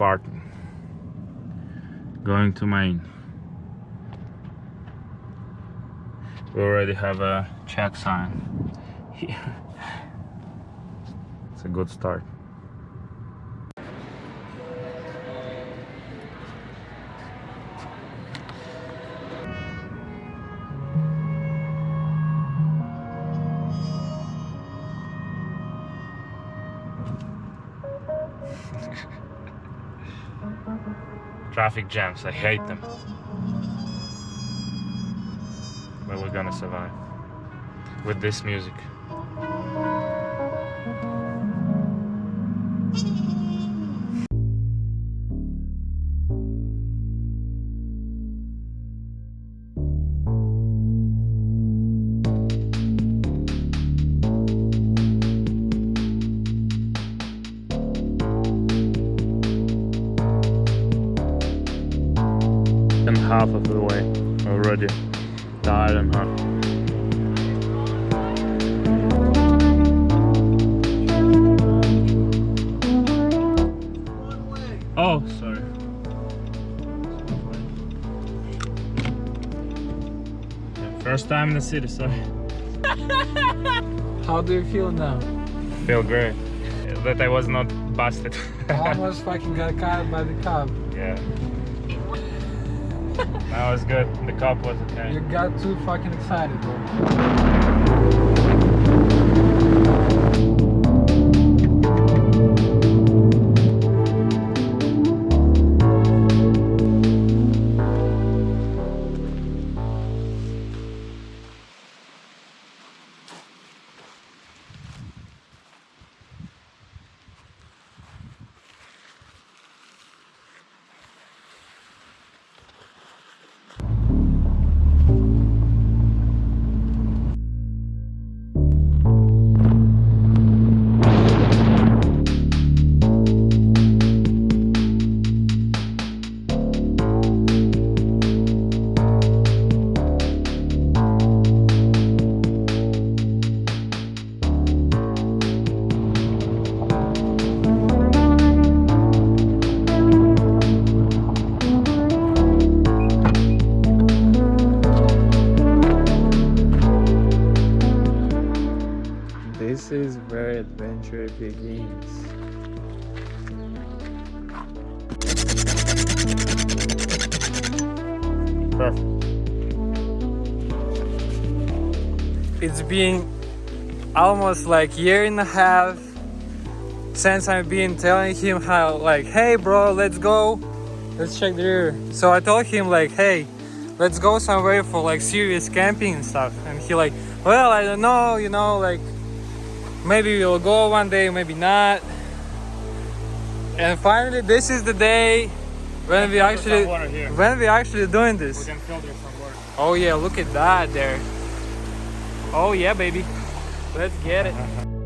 all going to Maine we already have a check sign. Here it's a good start traffic jams. I hate them. But we're gonna survive with this music Yeah, first time in the city sorry How do you feel now? feel great that i was not busted I Almost fucking got caught by the cop. yeah that was good the cop was okay You got too fucking excited, bro. Adventure begins. It's been almost like year and a half since I've been telling him how like, hey bro, let's go, let's check the rear. So I told him like, hey, let's go somewhere for like serious camping and stuff. And he like, well, I don't know, you know, like maybe we'll go one day, maybe not. And finally, this is the day when we actually some water here. when we actually doing this. we can filter some water Oh yeah, look at that there. Oh yeah, baby. Let's get it.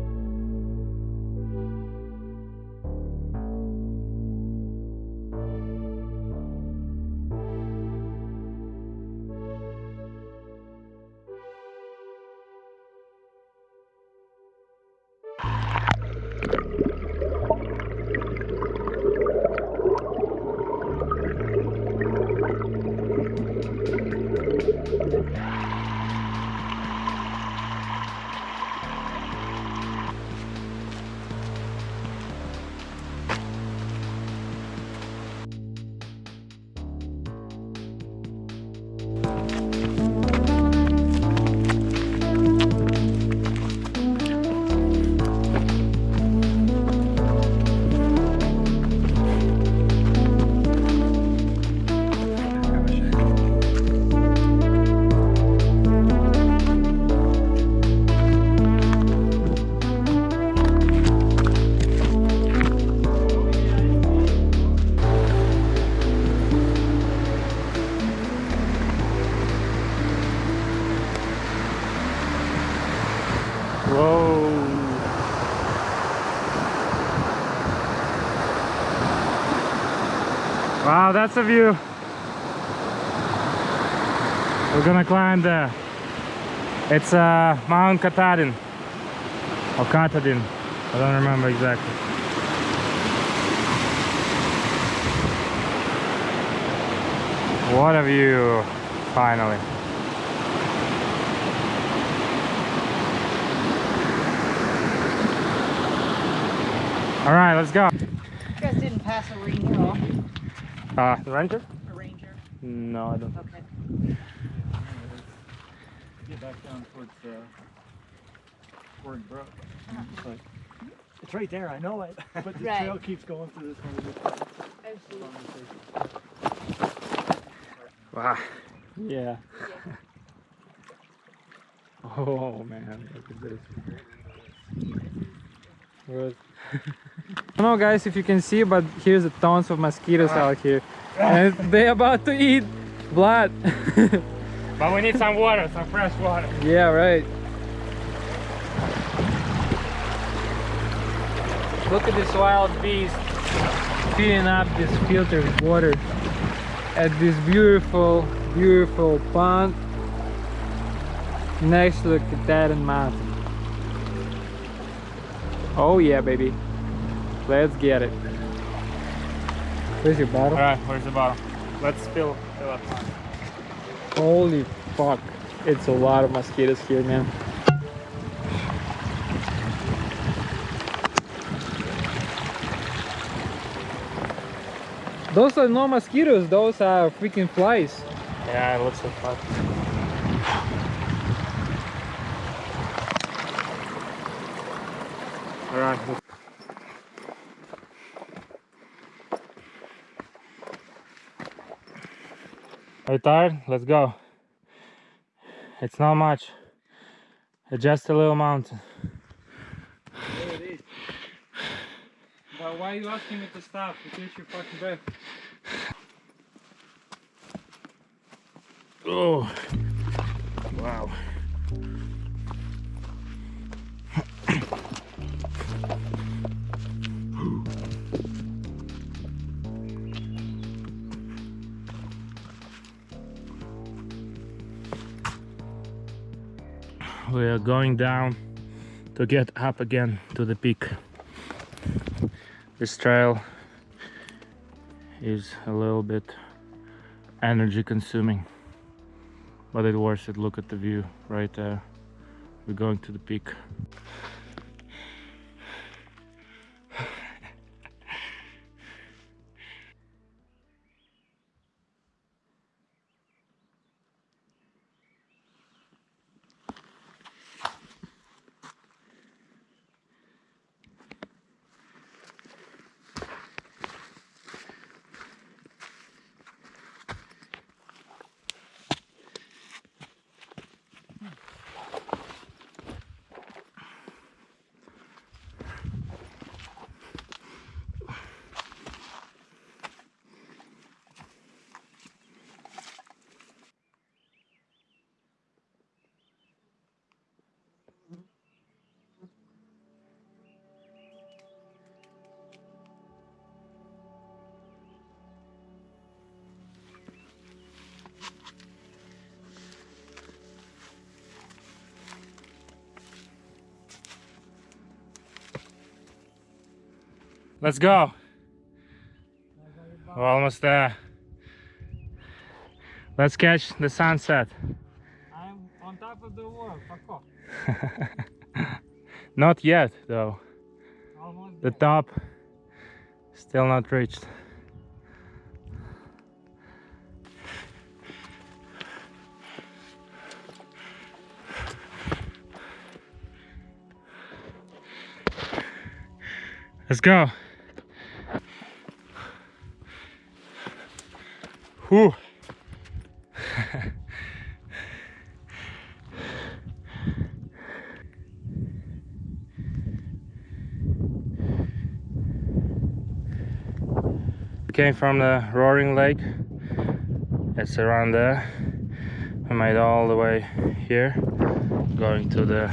that's the view. We're gonna climb there. It's uh, Mount Katahdin, Or Katahdin, I don't remember exactly. What a view, finally. All right, let's go. You guys didn't pass a ring at all. Uh, the ranger? A ranger? No, I don't. Okay. Get back down towards uh, Word Brook. It's like, it's right there, I know it, but the Right. trail keeps going through this one. Absolutely. Wow. Yeah. Oh man, look at this. Good. I don't know guys if you can see but here's a tons of mosquitoes ah. out here. And they're about to eat blood. But we need some water, some fresh water. yeah right. Look at this wild beast filling up this filtered water at this beautiful beautiful pond. Next to the Katahdin Mountain oh yeah baby let's get it where's your bottle All right, where's the bottle? Let's fill, fill up. Holy fuck. It's a lot of mosquitoes here, man. Those are no mosquitoes, those are freaking flies. Yeah, it looks so fun. All right. Are you tired? Let's go. It's not much. It's just a little mountain. But why are you asking me to stop? You catch your fucking breath. Oh, wow. We are going down to get up again to the peak. This trail is a little bit energy consuming but it worth it. Look at the view right there. We're going to the peak let's go. We're almost there. Let's catch the sunset. I'm on top of the off. not yet though. Almost the top still not reached. Let's go Whew. Came from the Roaring Lake. It's around there. We made all the way here, going to the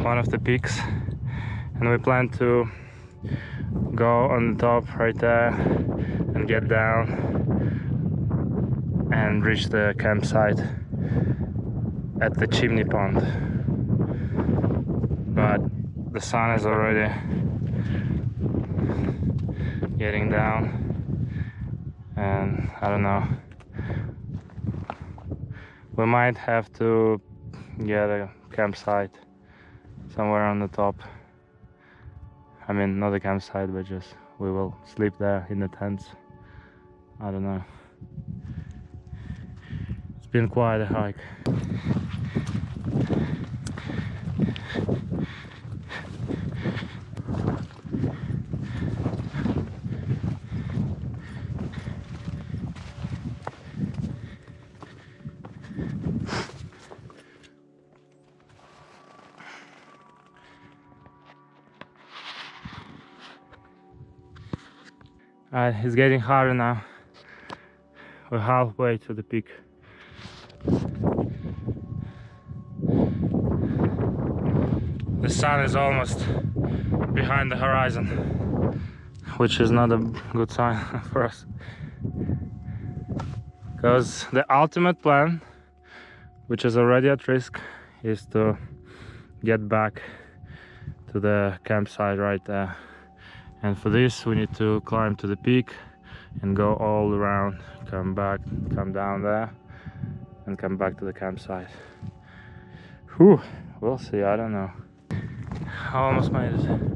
one of the peaks, and we plan to go on the top right there and get down and reach the campsite at the chimney pond. But the sun is already getting down and I don't know. We might have to get a campsite somewhere on the top. I mean, not a campsite, but just we will sleep there in the tents. I don't know. Been quite a hike. Uh, it's getting harder now. We're halfway to the peak. The sun is almost behind the horizon, which is not a good sign for us. Because the ultimate plan, which is already at risk, is to get back to the campsite right there. And for this we need to climb to the peak and go all around come back come down there and come back to the campsite. Whew, we'll see i don't know I almost made it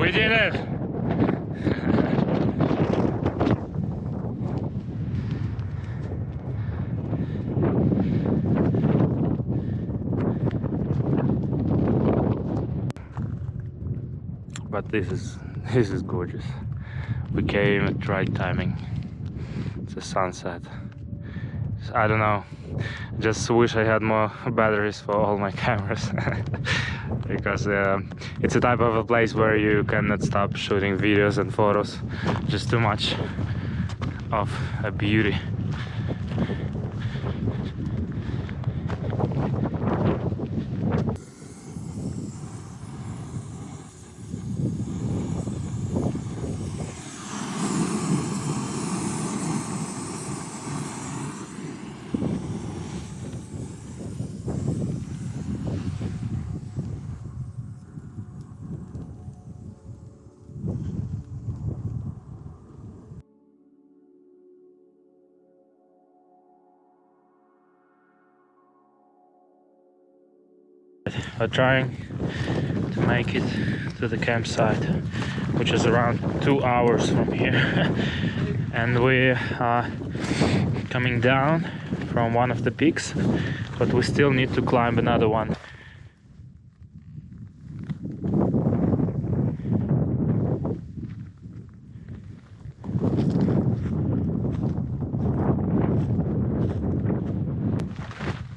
we did it but this is this is gorgeous. We came at right timing. It's a sunset. I don't know. Just wish i had more batteries for all my cameras. Because uh, it's a type of a place where you cannot stop shooting videos and photos. Just too much of a beauty are trying to make it to the campsite which is around two hours from here. And we are coming down from one of the peaks but we still need to climb another one.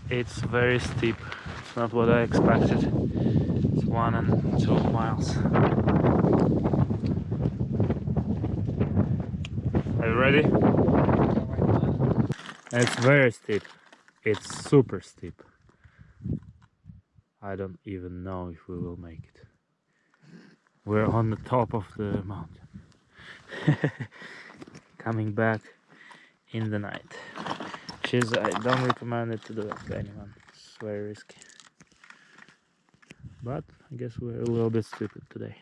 It's very steep not what I expected. It's one and two miles. Are you ready? It's very steep. It's super steep. I don't even know if we will make it. We're on the top of the mountain. Coming back in the night. Which is I don't recommend it to do it to anyone. It's very risky but I guess we're a little bit stupid today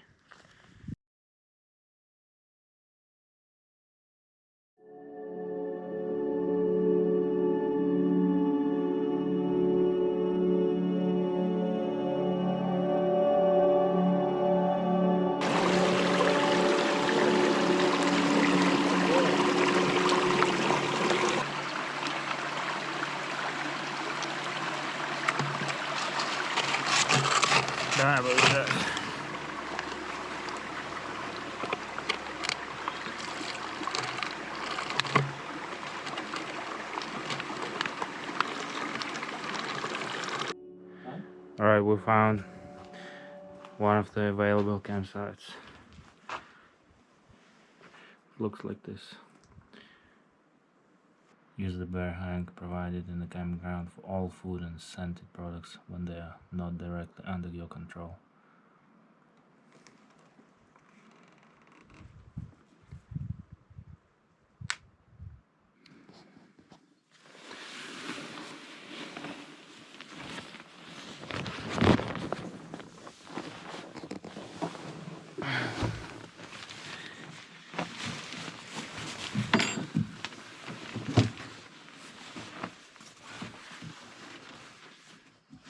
About that. All right, we found one of the available campsites. Looks like this. Use the bear hang provided in the campground for all food and scented products when they are not directly under your control.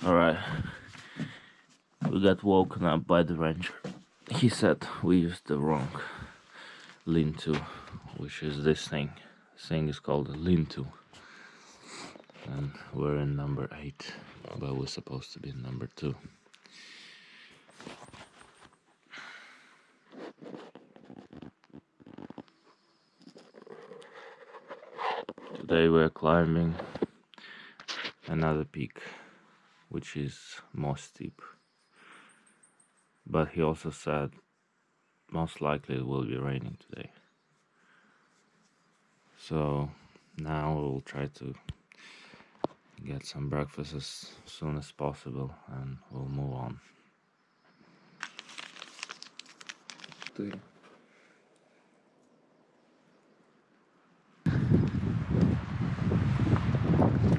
Alright. We got woken up by the ranger. He said we used the wrong lean-to, which is this thing. This thing is called a lean-to. And we're in number 8, but we're supposed to be in number 2. Today we're climbing another peak which is more steep. But he also said most likely it will be raining today. So now we'll try to get some breakfast as soon as possible and we'll move on.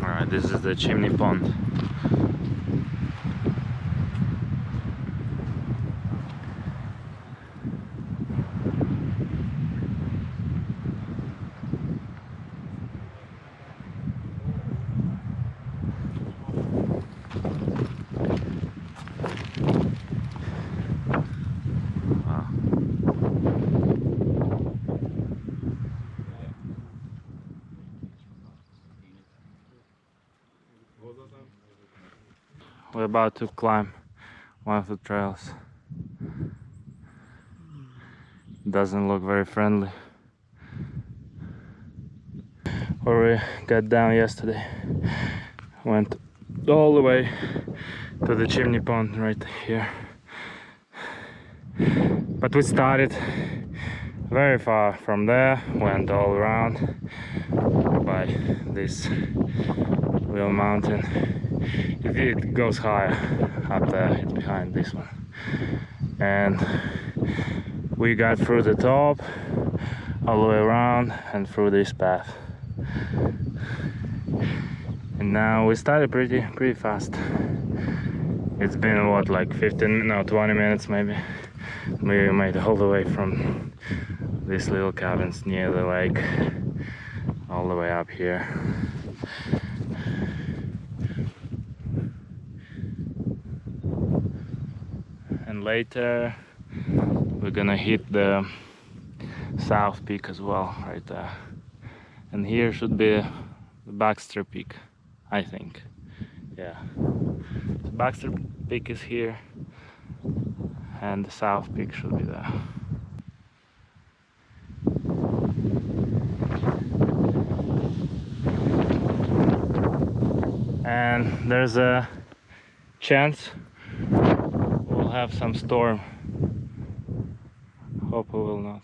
Alright, this is the chimney pond. About to climb one of the trails. Doesn't look very friendly. Where we got down yesterday. Went all the way to the chimney pond right here. But we started very far from there, went all around by this real mountain. It, goes higher up there, it's behind this one. And we got through the top, all the way around and through this path. And now we started pretty pretty fast. It's been what like 15 no 20 minutes maybe. We made all the way from these little cabins near the lake all the way up here. Later we're gonna hit the south peak as well right there. And here should be the Baxter Peak, I think. Yeah. So Baxter Peak is here and the south peak should be there. And there's a chance have some storm. Hope we will not.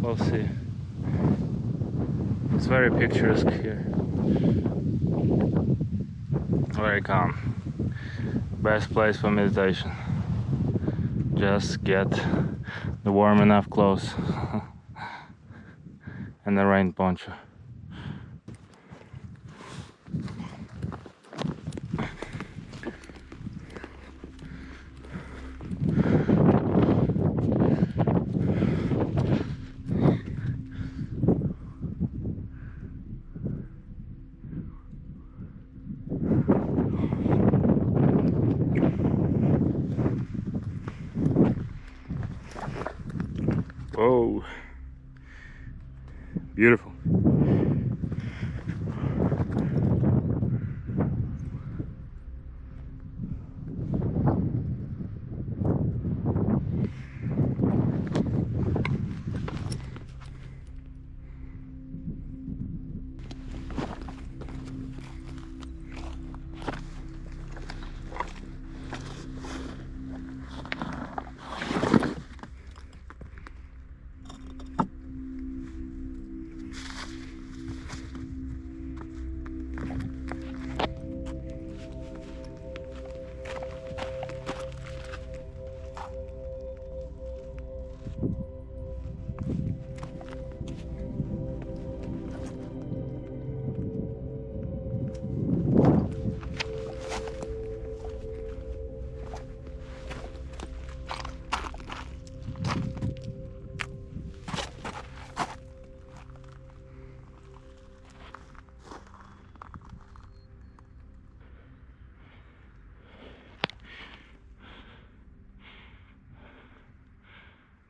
We'll see. It's very picturesque here very calm best place for meditation just get the warm enough clothes and the rain poncho Whoa. Beautiful.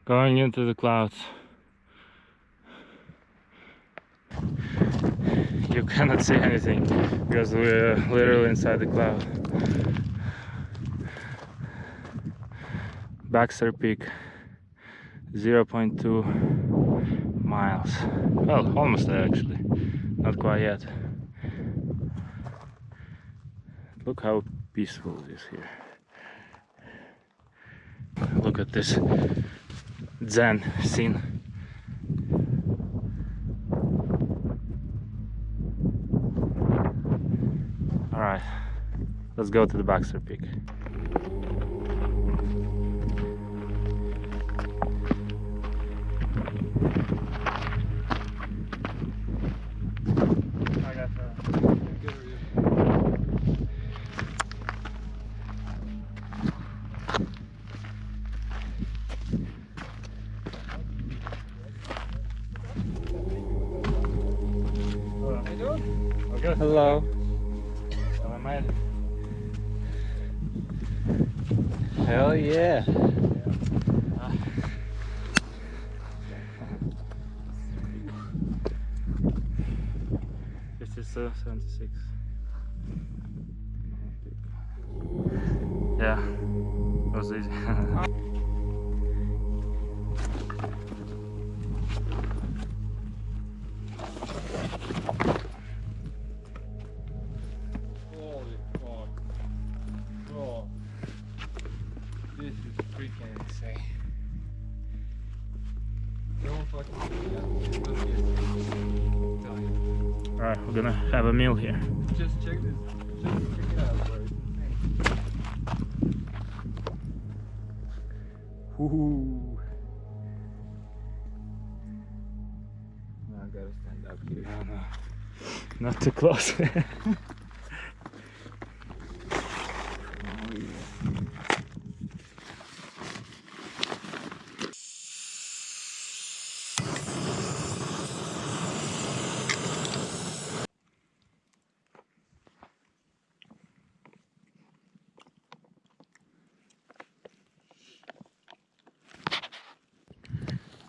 Going into the clouds. You cannot see anything because we're literally inside the cloud. Baxter Peak 0.2 miles. Well, almost there actually. Not quite yet. Look how peaceful it is here. Look at this Zen scene. Alright, let's go to the Baxter Peak. Okay. Hello. Made it. Hell yeah. This is uh, 76. Have a meal here. Just check this. Just check it out, bro. Woohoo! Now I gotta stand up here. No, no. Not too close.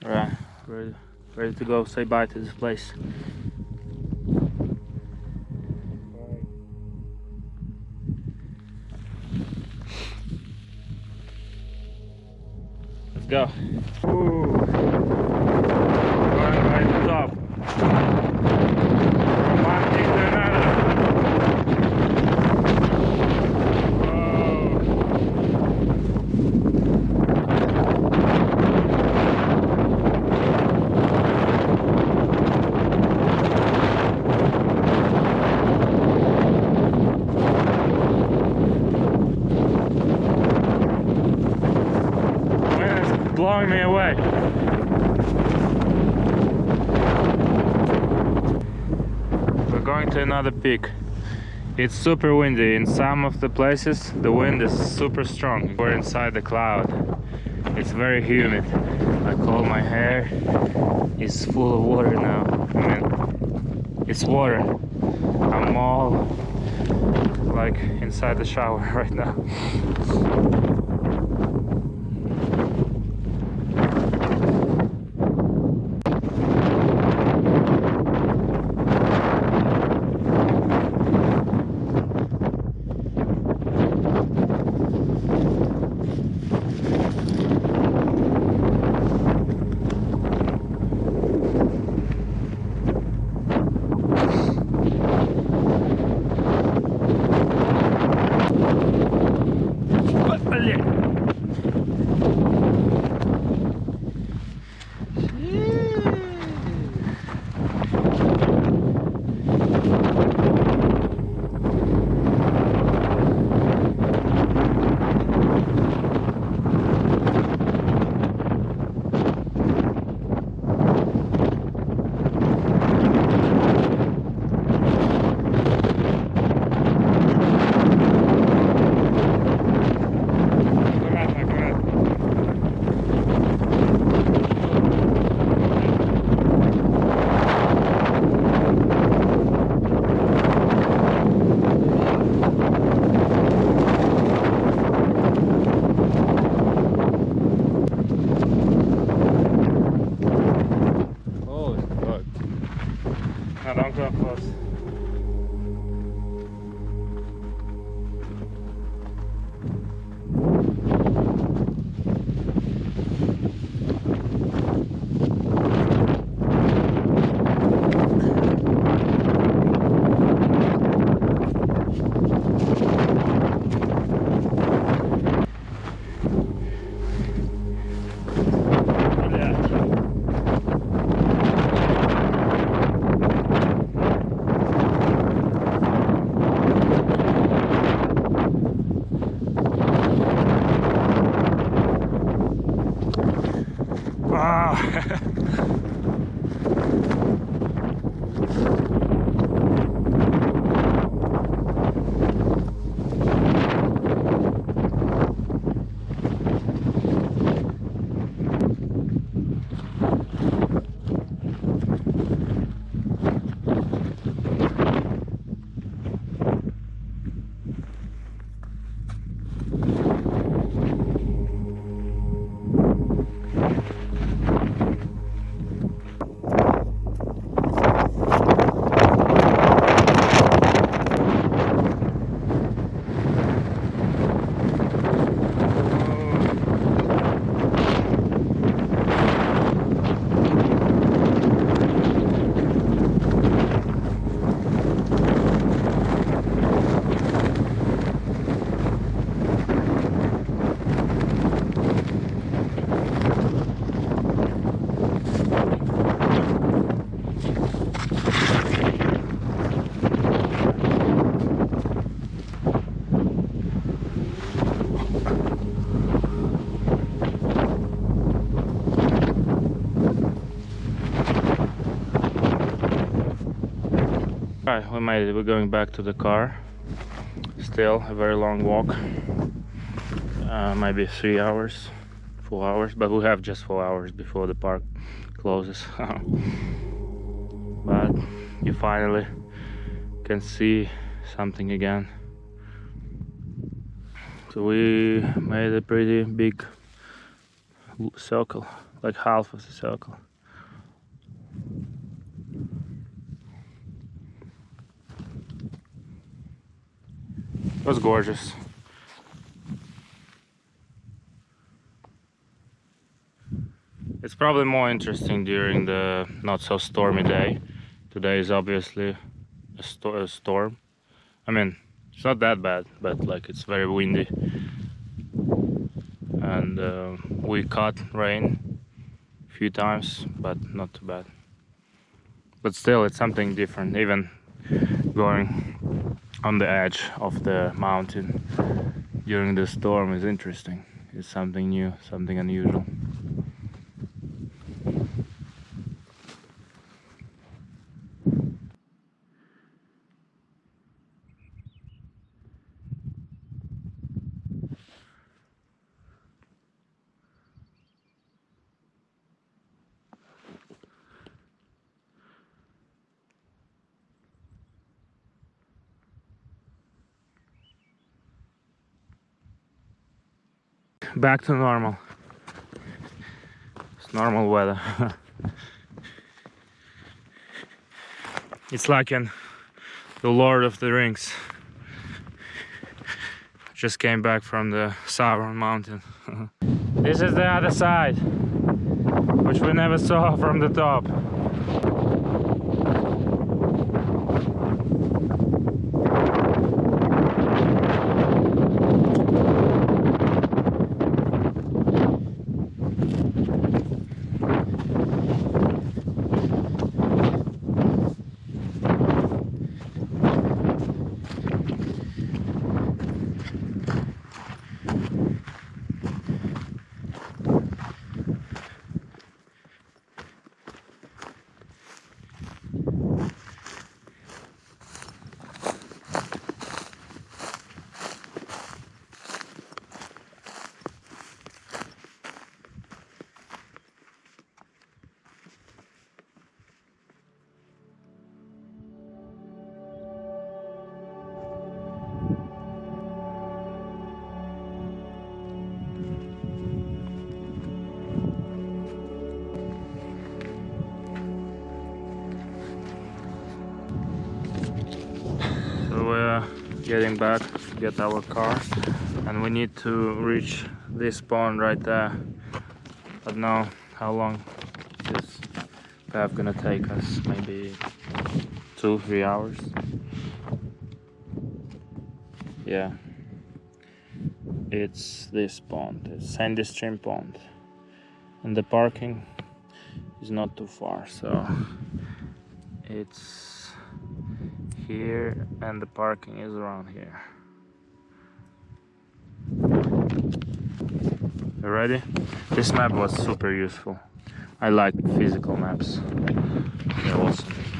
Alright, ready, ready to go say bye to this place. To another peak. It's super windy. In some of the places, the wind is super strong. We're inside the cloud. It's very humid. Like all my hair is full of water now. I mean, it's water. I'm all like inside the shower right now. Wow. Ah. We made it. We're going back to the car. Still a very long walk. Uh, maybe three hours, four hours, but we have just four hours before the park closes. but you finally can see something again. So we made a pretty big circle, like half of the circle. It was gorgeous. It's probably more interesting during the not so stormy day. Today is obviously a, sto- a storm. I mean, it's not that bad, but like it's very windy. And uh, we caught rain a few times, but not too bad. But still, it's something different. Even going on the edge of the mountain during the storm is interesting. It's something new, something unusual. Back to normal. It's normal weather. it's like in The Lord of the Rings. Just came back from the Sauron mountain. this is the other side, which we never saw from the top. Getting back get our car. And we need to reach this pond right there. But now how long this path gonna take us? Maybe two three hours? Yeah. It's this pond it's sandy stream pond. And the parking is not too far so it's here and the parking is around here. You ready this map was super useful. I like physical maps. They're awesome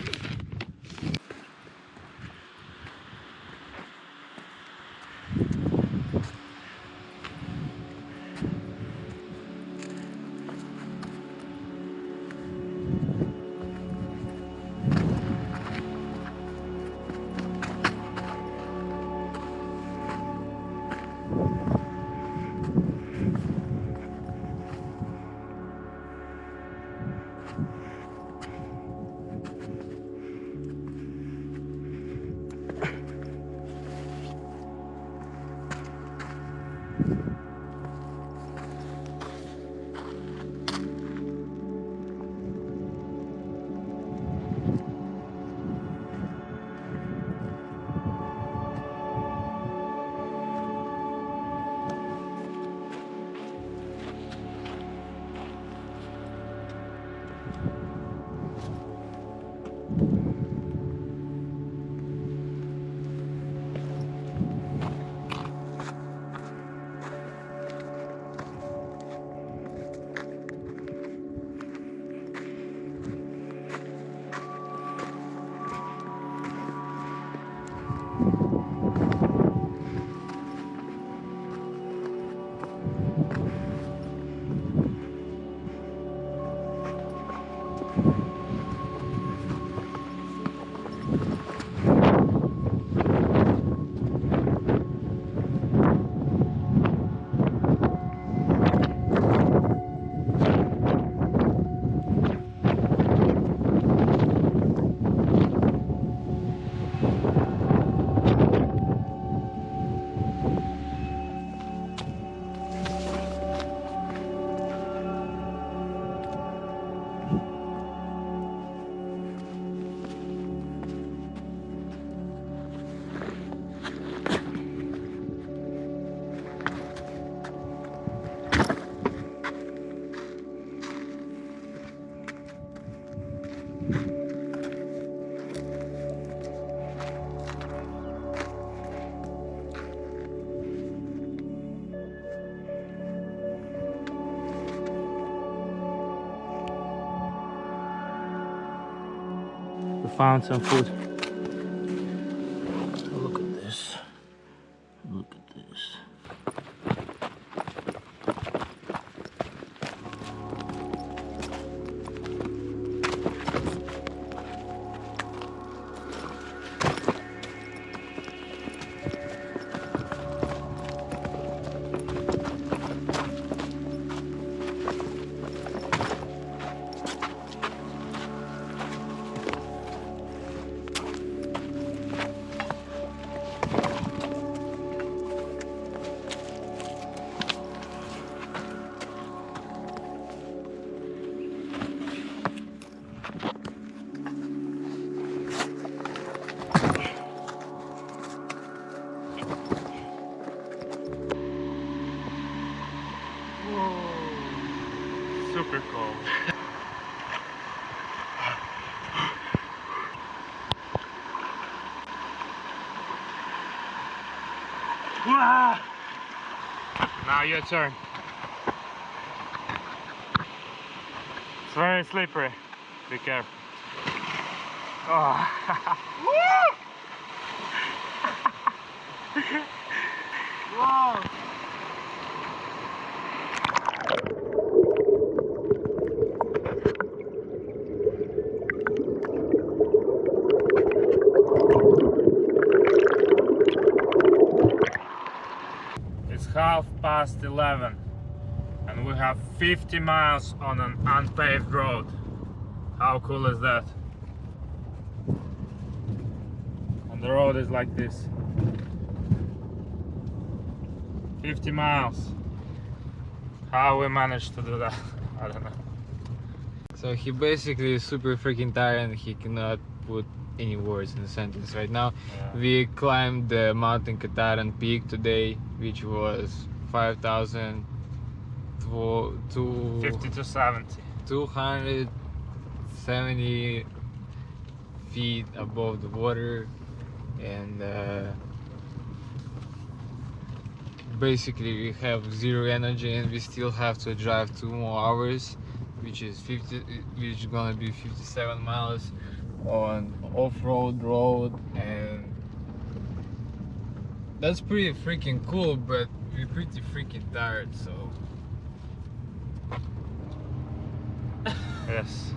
we found some food super Wah! Now your turn. It's very slippery. Be careful. Oh. It's half past 11 and we have 50 miles on an unpaved road. How cool is that? And the road is like this. 50 miles. How we managed to do that? I don't know. So he basically is super freaking tired and he cannot put any words in a sentence right now. Yeah. We climbed the Mountain Katahdin peak today, which was 5,000 to, to 50 to 70. 270 feet above the water and uh, basically we have zero energy and we still have to drive two more hours which is 50 which is gonna be 57 miles on off-road road and that's pretty freaking cool but we're pretty freaking tired so Yes.